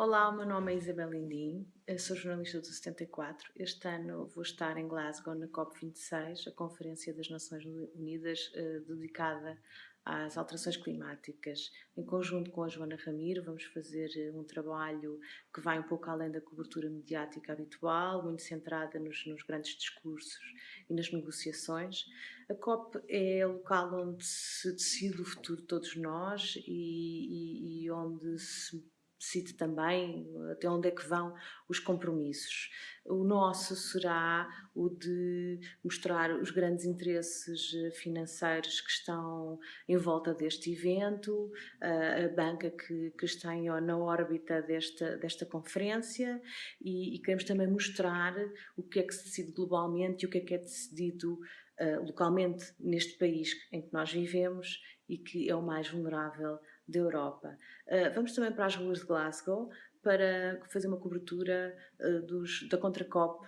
Olá, o meu nome é Isabel Lindim, sou jornalista do 74. Este ano vou estar em Glasgow na COP26, a Conferência das Nações Unidas eh, dedicada às alterações climáticas. Em conjunto com a Joana Ramiro, vamos fazer eh, um trabalho que vai um pouco além da cobertura mediática habitual, muito centrada nos, nos grandes discursos e nas negociações. A COP é o local onde se decide o futuro de todos nós e, e, e onde se cite também até onde é que vão os compromissos. O nosso será o de mostrar os grandes interesses financeiros que estão em volta deste evento, a banca que, que está em, na órbita desta, desta conferência e, e, queremos também mostrar o que é que se decide globalmente e o que é que é decidido uh, localmente neste país em que nós vivemos e que é o mais vulnerável da Europa. Uh, vamos também para as ruas de Glasgow para fazer uma cobertura uh, dos, da Contracop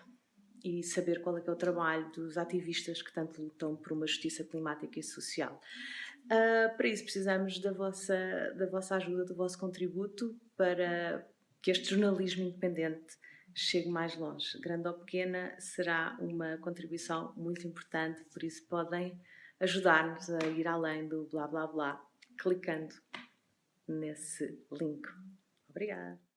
e saber qual é, é o trabalho dos ativistas que tanto lutam por uma justiça climática e social. Uh, para isso precisamos da vossa, da vossa ajuda, do vosso contributo para que este jornalismo independente chegue mais longe. Grande ou pequena, será uma contribuição muito importante, por isso podem ajudar-nos a ir além do blá blá blá, clicando nesse link. Obrigada!